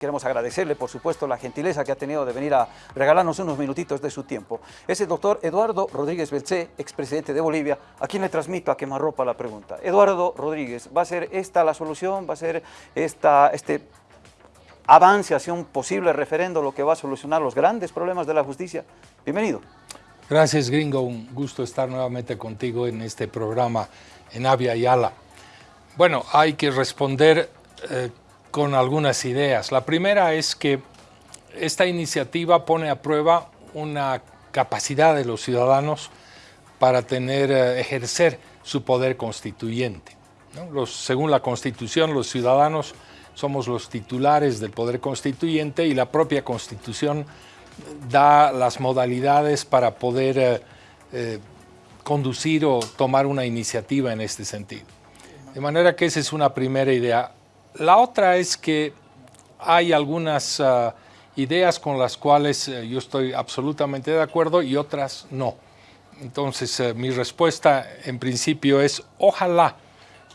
Queremos agradecerle, por supuesto, la gentileza que ha tenido de venir a regalarnos unos minutitos de su tiempo. Es el doctor Eduardo Rodríguez Belcé, expresidente de Bolivia, a quien le transmito a quemarropa la pregunta. Eduardo Rodríguez, ¿va a ser esta la solución? ¿Va a ser esta, este avance hacia un posible referendo lo que va a solucionar los grandes problemas de la justicia? Bienvenido. Gracias, Gringo. Un gusto estar nuevamente contigo en este programa en Avia Yala. Bueno, hay que responder eh, con algunas ideas. La primera es que esta iniciativa pone a prueba una capacidad de los ciudadanos para tener, eh, ejercer su poder constituyente. Según la Constitución, los ciudadanos somos los titulares del poder constituyente y la propia Constitución da las modalidades para poder eh, eh, conducir o tomar una iniciativa en este sentido. De manera que esa es una primera idea. La otra es que hay algunas ah, ideas con las cuales eh, yo estoy absolutamente de acuerdo y otras no. Entonces, eh, mi respuesta en principio es ojalá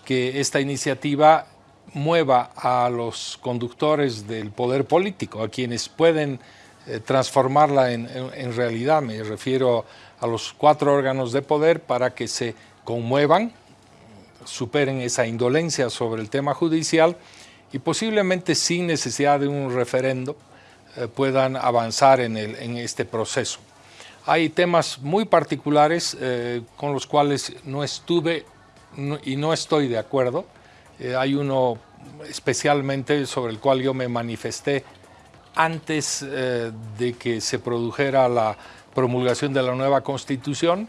que esta iniciativa mueva a los conductores del poder político, a quienes pueden eh, transformarla en, en realidad. Me refiero a los cuatro órganos de poder para que se conmuevan, superen esa indolencia sobre el tema judicial y posiblemente sin necesidad de un referendo eh, puedan avanzar en, este proceso. Hay temas muy particulares eh, con los cuales no estuve y no estoy de acuerdo. Eh, hay uno especialmente sobre el cual yo me manifesté antes de que se produjera la promulgación de la nueva Constitución.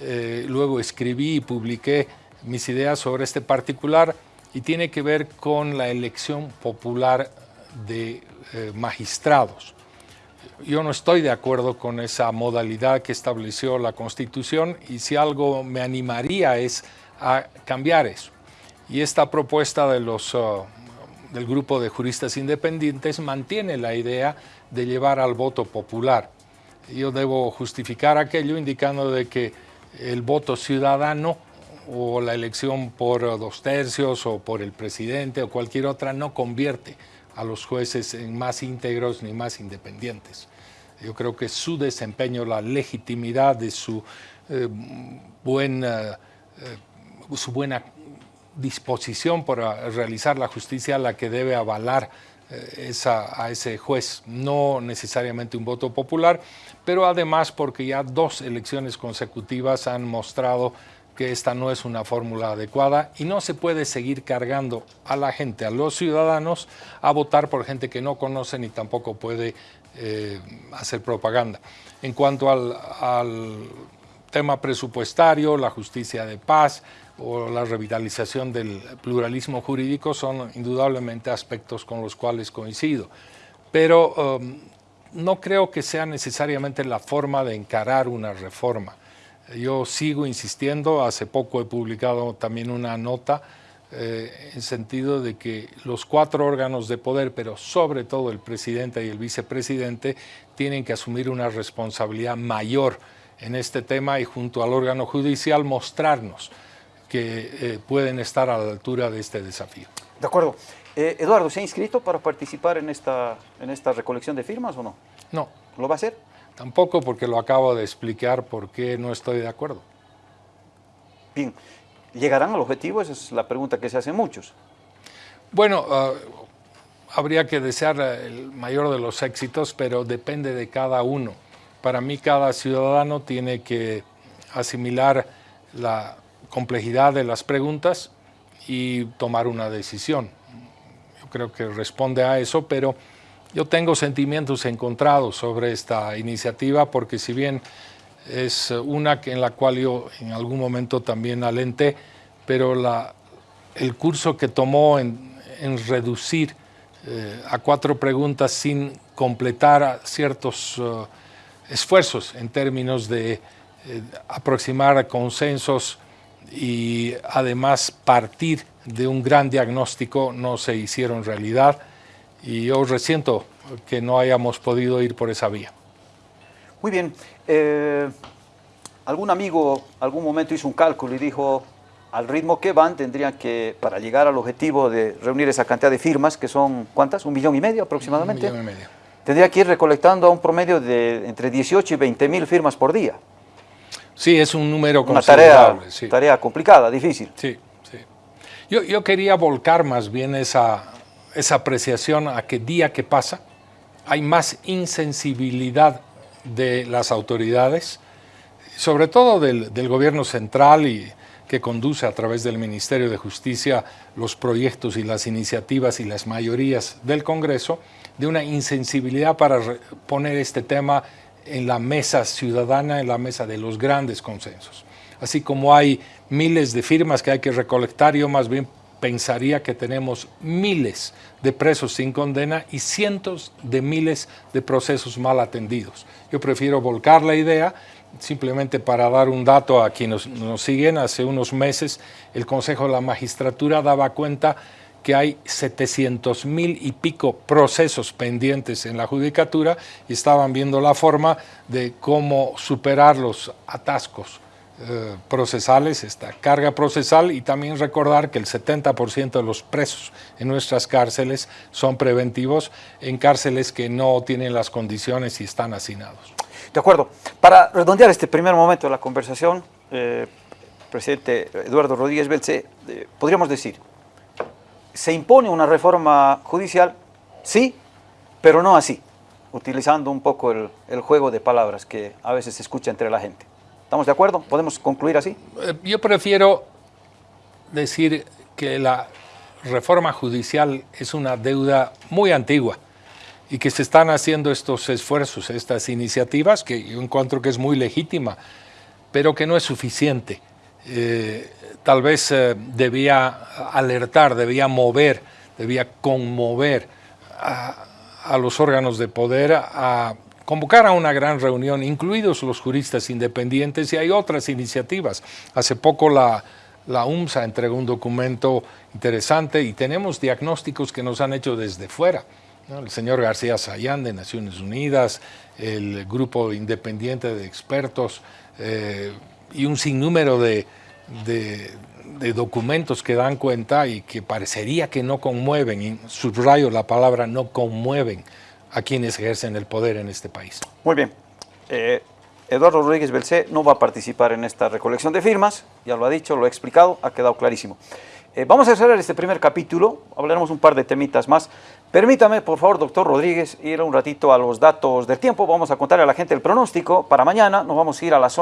luego escribí y publiqué mis ideas sobre este particular y tiene que ver con la elección popular de eh, magistrados. Yo no estoy de acuerdo con esa modalidad que estableció la Constitución y si algo me animaría es a cambiar eso. Y esta propuesta uh, del grupo de juristas independientes mantiene la idea de llevar al voto popular. Yo debo justificar aquello indicando de que el voto ciudadano o la elección por dos tercios o por el presidente o cualquier otra no convierte a los jueces en más íntegros ni más independientes. Yo creo que su desempeño, la legitimidad de su, eh, buena, eh, su buena disposición para realizar la justicia la que debe avalar eh, esa, a ese juez, no necesariamente un voto popular, pero además porque ya dos elecciones consecutivas han mostrado que esta no es una fórmula adecuada y no se puede seguir cargando a la gente, a los ciudadanos, a votar por gente que no conoce ni tampoco puede eh, hacer propaganda. En cuanto al, tema presupuestario, la justicia de paz o la revitalización del pluralismo jurídico son indudablemente aspectos con los cuales coincido. Pero um, no creo que sea necesariamente la forma de encarar una reforma. Yo sigo insistiendo, hace poco he publicado también una nota eh, en sentido de que los cuatro órganos de poder, pero sobre todo el presidente y el vicepresidente, tienen que asumir una responsabilidad mayor en este tema y junto al órgano judicial mostrarnos que eh, pueden estar a la altura de este desafío. De acuerdo. Eh, Eduardo, ¿se ha inscrito para participar en esta, en esta recolección de firmas o no? No. ¿Lo va a hacer? Tampoco porque lo acabo de explicar por qué no estoy de acuerdo. Bien, ¿llegarán al objetivo? Esa es la pregunta que se hacen muchos. Bueno, ah, habría que desear el mayor de los éxitos, pero depende de cada uno. Para mí cada ciudadano tiene que asimilar la complejidad de las preguntas y tomar una decisión. Yo creo que responde a eso, pero yo tengo sentimientos encontrados sobre esta iniciativa porque si bien es una en la cual yo en algún momento también alenté, pero el curso que tomó en, reducir eh, a cuatro preguntas sin completar ciertos eh, esfuerzos en términos de eh, aproximar consensos y además partir de un gran diagnóstico no se hicieron realidad y yo resiento que no hayamos podido ir por esa vía. Muy bien. Eh, algún amigo algún momento hizo un cálculo y dijo, al ritmo que van, tendrían que, para llegar al objetivo de reunir esa cantidad de firmas, que son, ¿cuántas? ¿Un millón y medio aproximadamente? Un millón y medio. Tendría que ir recolectando a un promedio de entre 18 y 20 mil firmas por día. Sí, es un número Una tarea, considerable. sí. tarea complicada, difícil. Sí, sí. Yo, yo quería volcar más bien esa, esa apreciación a que día que pasa hay más insensibilidad de las autoridades, sobre todo del, del gobierno central y que conduce a través del Ministerio de Justicia los proyectos y las iniciativas y las mayorías del Congreso, de una insensibilidad para poner este tema en la mesa ciudadana, en la mesa de los grandes consensos. Así como hay miles de firmas que hay que recolectar, yo más bien pensaría que tenemos miles de presos sin condena y cientos de miles de procesos mal atendidos. Yo prefiero volcar la idea, simplemente para dar un dato a quienes nos siguen, hace unos meses el Consejo de la Magistratura daba cuenta que hay 700 mil y pico procesos pendientes en la judicatura y estaban viendo la forma de cómo superar los atascos eh, procesales, esta carga procesal y también recordar que el 70% de los presos en nuestras cárceles son preventivos en cárceles que no tienen las condiciones y están hacinados. De acuerdo. Para redondear este primer momento de la conversación, eh, presidente Eduardo Rodríguez Belce, eh, podríamos decir, ¿se impone una reforma judicial? Sí, pero no así, utilizando un poco el, el juego de palabras que a veces se escucha entre la gente. ¿Estamos de acuerdo? ¿Podemos concluir así? Eh, Yo prefiero decir que la reforma judicial es una deuda muy antigua y que se están haciendo estos esfuerzos, estas iniciativas, que yo encuentro que es muy legítima, pero que no es suficiente. Eh, tal vez eh, debía alertar, debía mover, debía conmover a, a los órganos de poder a convocar a una gran reunión, incluidos los juristas independientes, y hay otras iniciativas. Hace poco la, la UMSA entregó un documento interesante y tenemos diagnósticos que nos han hecho desde fuera. El señor García Sayán de Naciones Unidas, el grupo independiente de expertos eh, y un sinnúmero de, de, de documentos que dan cuenta y que parecería que no conmueven, y subrayo la palabra no conmueven a quienes ejercen el poder en este país. Muy bien. Eh, Eduardo Rodríguez Belcé no va a participar en esta recolección de firmas, ya lo ha dicho, lo ha explicado, ha quedado clarísimo. Eh, vamos a cerrar este primer capítulo, hablaremos un par de temitas más. Permítame, por favor, doctor Rodríguez, ir un ratito a los datos del tiempo. Vamos a contarle a la gente el pronóstico para mañana. Nos vamos a ir a la zona.